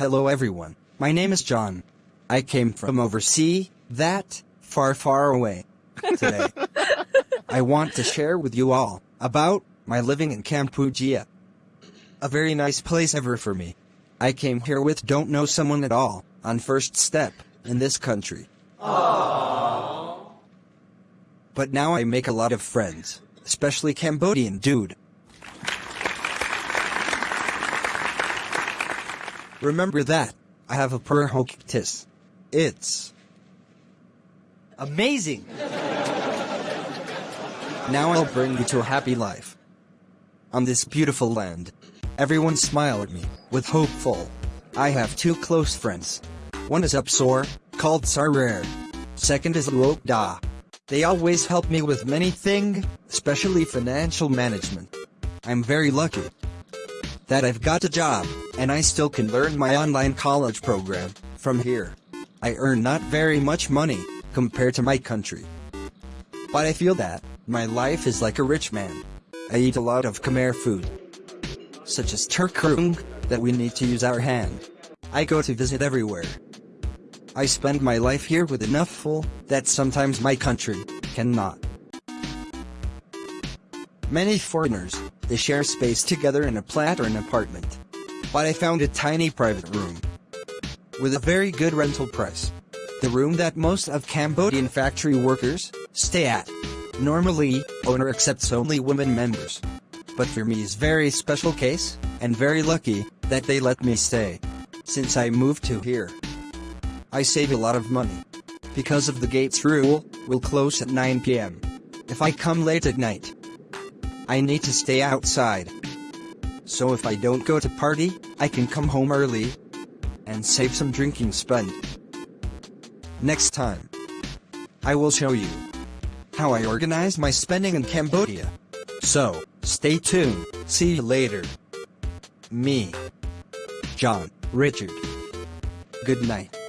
Hello everyone, my name is John. I came from overseas, that, far far away. Today, I want to share with you all, about, my living in Cambodia. A very nice place ever for me. I came here with don't know someone at all, on first step, in this country. Aww. But now I make a lot of friends, especially Cambodian dude. Remember that, I have a perhoktis. It's amazing. Now I'll bring you to a happy life. On this beautiful land, everyone smile at me, with hopeful. I have two close friends. One is Upsor, called Sarer. Second is Luok Da. They always help me with many thing, especially financial management. I'm very lucky that I've got a job, and I still can learn my online college program from here. I earn not very much money compared to my country. But I feel that my life is like a rich man. I eat a lot of Khmer food, such as turkurung, that we need to use our hand. I go to visit everywhere. I spend my life here with enough full that sometimes my country cannot. Many foreigners, they share space together in a flat or an apartment. But I found a tiny private room. With a very good rental price. The room that most of Cambodian factory workers stay at. Normally, owner accepts only women members. But for me is very special case, and very lucky, that they let me stay. Since I moved to here. I save a lot of money. Because of the gates rule, will close at 9 p.m. If I come late at night, I need to stay outside. So if I don't go to party, I can come home early and save some drinking spend. Next time, I will show you how I organize my spending in Cambodia. So, stay tuned, see you later. Me. John, Richard. Good night.